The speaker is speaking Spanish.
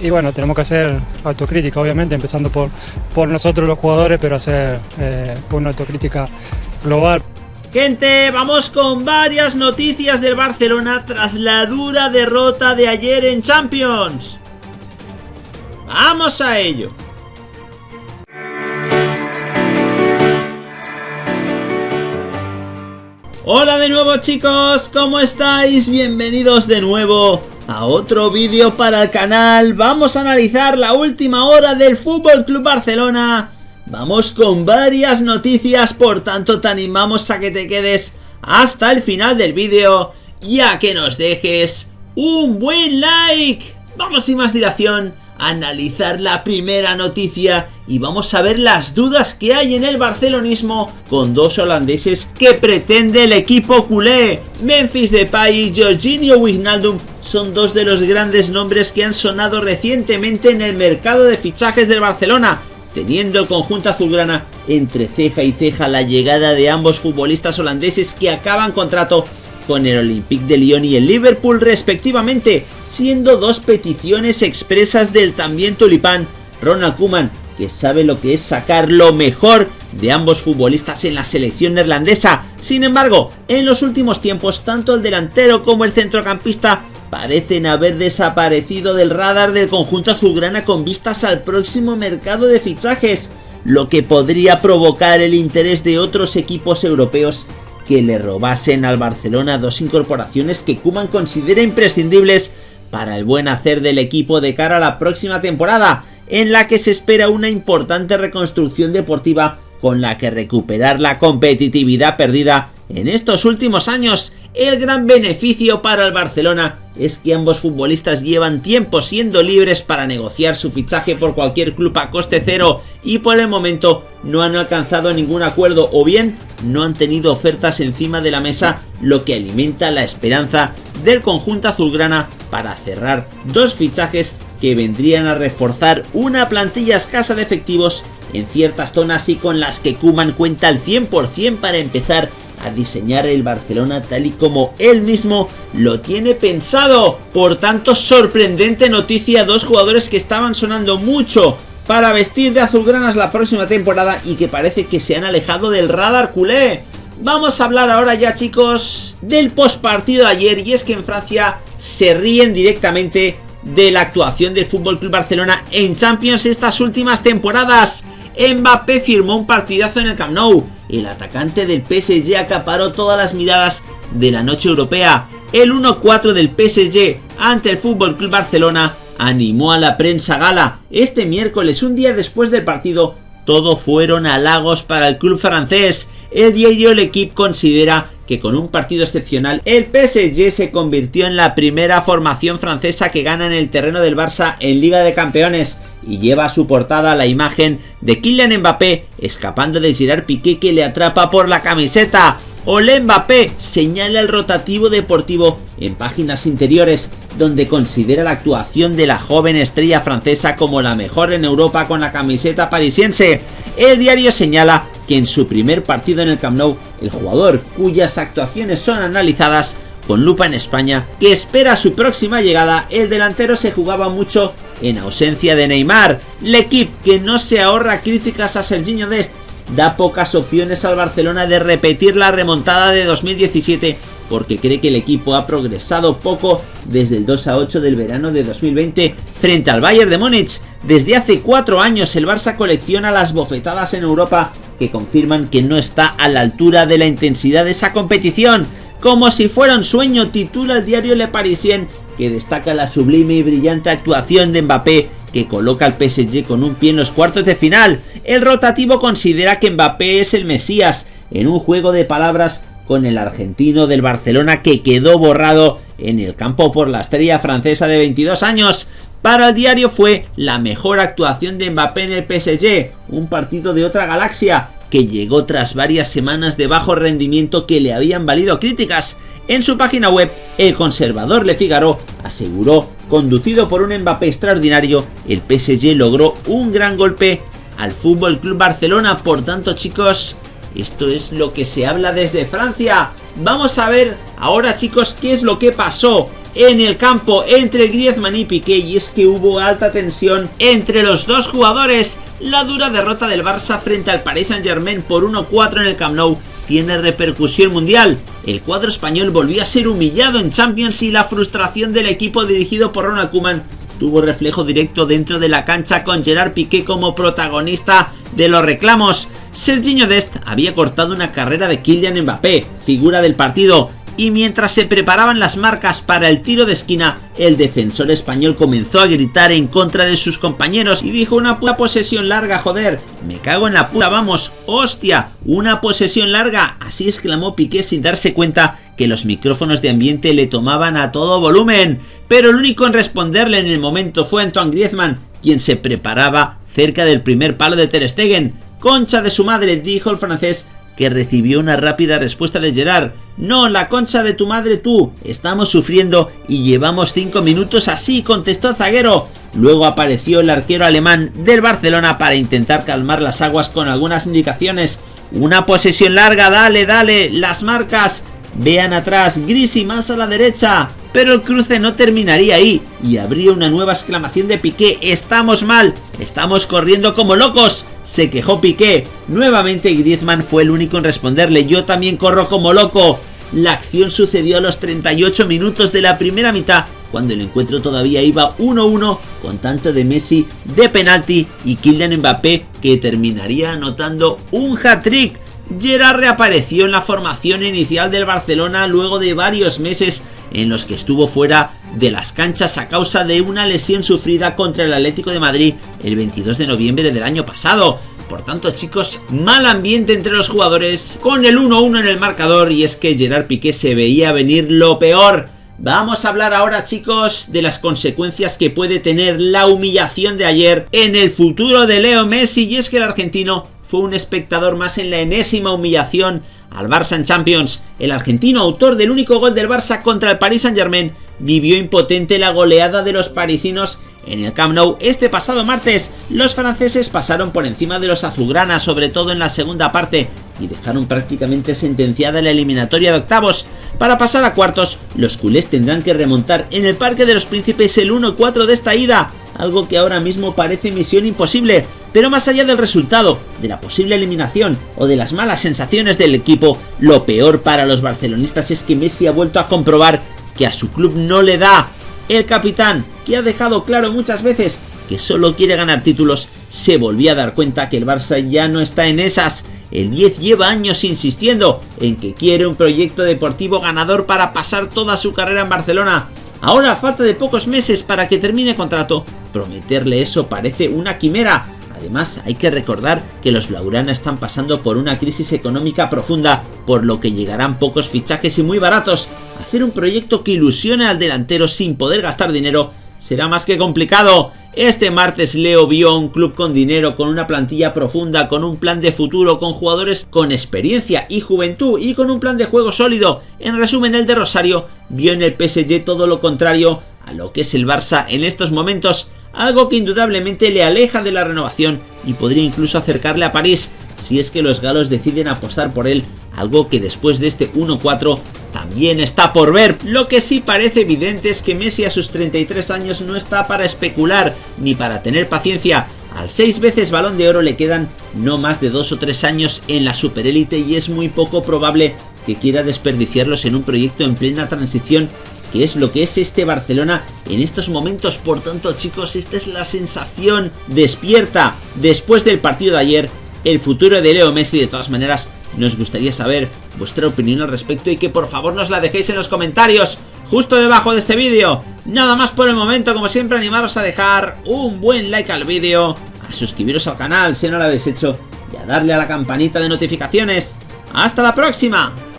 y bueno, tenemos que hacer autocrítica, obviamente, empezando por, por nosotros los jugadores, pero hacer eh, una autocrítica global. Gente, vamos con varias noticias del Barcelona tras la dura derrota de ayer en Champions. ¡Vamos a ello! Hola de nuevo chicos, ¿cómo estáis? Bienvenidos de nuevo a otro vídeo para el canal. Vamos a analizar la última hora del Fútbol Club Barcelona Vamos con varias noticias, por tanto te animamos a que te quedes hasta el final del vídeo y a que nos dejes un buen like. Vamos sin más dilación analizar la primera noticia y vamos a ver las dudas que hay en el barcelonismo con dos holandeses que pretende el equipo culé. Memphis Depay y Jorginho Wijnaldum son dos de los grandes nombres que han sonado recientemente en el mercado de fichajes del Barcelona teniendo el conjunto azulgrana entre ceja y ceja la llegada de ambos futbolistas holandeses que acaban contrato con el Olympique de Lyon y el Liverpool respectivamente, siendo dos peticiones expresas del también tulipán Ronald Koeman, que sabe lo que es sacar lo mejor de ambos futbolistas en la selección neerlandesa. Sin embargo, en los últimos tiempos, tanto el delantero como el centrocampista parecen haber desaparecido del radar del conjunto azulgrana con vistas al próximo mercado de fichajes, lo que podría provocar el interés de otros equipos europeos que le robasen al Barcelona dos incorporaciones que Kuman considera imprescindibles para el buen hacer del equipo de cara a la próxima temporada, en la que se espera una importante reconstrucción deportiva con la que recuperar la competitividad perdida en estos últimos años. El gran beneficio para el Barcelona es que ambos futbolistas llevan tiempo siendo libres para negociar su fichaje por cualquier club a coste cero y por el momento no han alcanzado ningún acuerdo o bien no han tenido ofertas encima de la mesa lo que alimenta la esperanza del conjunto azulgrana para cerrar dos fichajes que vendrían a reforzar una plantilla escasa de efectivos en ciertas zonas y con las que Kuman cuenta al 100% para empezar a diseñar el Barcelona tal y como él mismo lo tiene pensado. Por tanto, sorprendente noticia, dos jugadores que estaban sonando mucho para vestir de azulgranas la próxima temporada y que parece que se han alejado del radar culé. Vamos a hablar ahora ya chicos del postpartido de ayer y es que en Francia se ríen directamente de la actuación del FC Barcelona en Champions estas últimas temporadas. Mbappé firmó un partidazo en el Camp Nou. El atacante del PSG acaparó todas las miradas de la noche europea. El 1-4 del PSG ante el Club Barcelona animó a la prensa gala. Este miércoles, un día después del partido, todo fueron halagos para el club francés. El diario El Equipo considera que con un partido excepcional, el PSG se convirtió en la primera formación francesa que gana en el terreno del Barça en Liga de Campeones y lleva a su portada la imagen de Kylian Mbappé escapando de Gerard Piqué que le atrapa por la camiseta. Ole Mbappé señala el rotativo deportivo en páginas interiores donde considera la actuación de la joven estrella francesa como la mejor en Europa con la camiseta parisiense. El diario señala que en su primer partido en el Camp Nou, el jugador cuyas actuaciones son analizadas con lupa en España, que espera su próxima llegada, el delantero se jugaba mucho en ausencia de Neymar. equipo que no se ahorra críticas a Serginho Dest, da pocas opciones al Barcelona de repetir la remontada de 2017 porque cree que el equipo ha progresado poco desde el 2 a 8 del verano de 2020 frente al Bayern de Múnich. Desde hace cuatro años el Barça colecciona las bofetadas en Europa que confirman que no está a la altura de la intensidad de esa competición. Como si fuera un sueño, titula el diario Le Parisien, que destaca la sublime y brillante actuación de Mbappé, que coloca al PSG con un pie en los cuartos de final. El rotativo considera que Mbappé es el Mesías, en un juego de palabras con el argentino del Barcelona que quedó borrado en el campo por la estrella francesa de 22 años. Para el diario fue la mejor actuación de Mbappé en el PSG, un partido de otra galaxia, que llegó tras varias semanas de bajo rendimiento que le habían valido críticas. En su página web, el conservador Le Figaro aseguró, conducido por un Mbappé extraordinario, el PSG logró un gran golpe al Fútbol Club Barcelona. Por tanto, chicos, esto es lo que se habla desde Francia. Vamos a ver ahora, chicos, qué es lo que pasó en el campo entre Griezmann y Piqué y es que hubo alta tensión entre los dos jugadores. La dura derrota del Barça frente al Paris Saint Germain por 1-4 en el Camp Nou tiene repercusión mundial. El cuadro español volvió a ser humillado en Champions y la frustración del equipo dirigido por Ronald Koeman tuvo reflejo directo dentro de la cancha con Gerard Piqué como protagonista de los reclamos. Serginho Dest había cortado una carrera de Kylian Mbappé, figura del partido, y mientras se preparaban las marcas para el tiro de esquina, el defensor español comenzó a gritar en contra de sus compañeros y dijo una puta posesión larga, joder, me cago en la puta, vamos, hostia, una posesión larga, así exclamó Piqué sin darse cuenta que los micrófonos de ambiente le tomaban a todo volumen, pero el único en responderle en el momento fue Antoine Griezmann, quien se preparaba cerca del primer palo de Ter Stegen. Concha de su madre, dijo el francés que recibió una rápida respuesta de Gerard. No, la concha de tu madre tú. Estamos sufriendo y llevamos 5 minutos así, contestó Zaguero. Luego apareció el arquero alemán del Barcelona para intentar calmar las aguas con algunas indicaciones. Una posesión larga, dale, dale, las marcas. Vean atrás, Gris y más a la derecha. Pero el cruce no terminaría ahí y habría una nueva exclamación de Piqué. ¡Estamos mal! ¡Estamos corriendo como locos! Se quejó Piqué. Nuevamente Griezmann fue el único en responderle. Yo también corro como loco. La acción sucedió a los 38 minutos de la primera mitad, cuando el encuentro todavía iba 1-1 con tanto de Messi de penalti y Kylian Mbappé que terminaría anotando un hat-trick. Gerard reapareció en la formación inicial del Barcelona luego de varios meses en los que estuvo fuera de las canchas a causa de una lesión sufrida contra el Atlético de Madrid el 22 de noviembre del año pasado. Por tanto, chicos, mal ambiente entre los jugadores, con el 1-1 en el marcador, y es que Gerard Piqué se veía venir lo peor. Vamos a hablar ahora, chicos, de las consecuencias que puede tener la humillación de ayer en el futuro de Leo Messi, y es que el argentino fue un espectador más en la enésima humillación al Barça en Champions. El argentino, autor del único gol del Barça contra el Paris Saint Germain, vivió impotente la goleada de los parisinos en el Camp Nou este pasado martes. Los franceses pasaron por encima de los azulgranas, sobre todo en la segunda parte, y dejaron prácticamente sentenciada la eliminatoria de octavos. Para pasar a cuartos, los culés tendrán que remontar en el Parque de los Príncipes el 1-4 de esta ida, algo que ahora mismo parece misión imposible, pero más allá del resultado, de la posible eliminación o de las malas sensaciones del equipo, lo peor para los barcelonistas es que Messi ha vuelto a comprobar que a su club no le da. El capitán, que ha dejado claro muchas veces que solo quiere ganar títulos, se volvió a dar cuenta que el Barça ya no está en esas. El 10 lleva años insistiendo en que quiere un proyecto deportivo ganador para pasar toda su carrera en Barcelona. Ahora, falta de pocos meses para que termine contrato, prometerle eso parece una quimera. Además, hay que recordar que los Blaugrana están pasando por una crisis económica profunda, por lo que llegarán pocos fichajes y muy baratos. Hacer un proyecto que ilusione al delantero sin poder gastar dinero será más que complicado. Este martes Leo vio a un club con dinero, con una plantilla profunda, con un plan de futuro, con jugadores con experiencia y juventud y con un plan de juego sólido. En resumen, el de Rosario vio en el PSG todo lo contrario a lo que es el Barça en estos momentos, algo que indudablemente le aleja de la renovación y podría incluso acercarle a París si es que los galos deciden apostar por él, algo que después de este 1-4 también está por ver. Lo que sí parece evidente es que Messi a sus 33 años no está para especular ni para tener paciencia. Al 6 veces balón de oro le quedan no más de 2 o 3 años en la superélite y es muy poco probable que quiera desperdiciarlos en un proyecto en plena transición que es lo que es este Barcelona en estos momentos. Por tanto, chicos, esta es la sensación despierta después del partido de ayer. El futuro de Leo Messi, de todas maneras, nos gustaría saber vuestra opinión al respecto y que por favor nos la dejéis en los comentarios justo debajo de este vídeo. Nada más por el momento, como siempre animaros a dejar un buen like al vídeo, a suscribiros al canal si no lo habéis hecho y a darle a la campanita de notificaciones. ¡Hasta la próxima!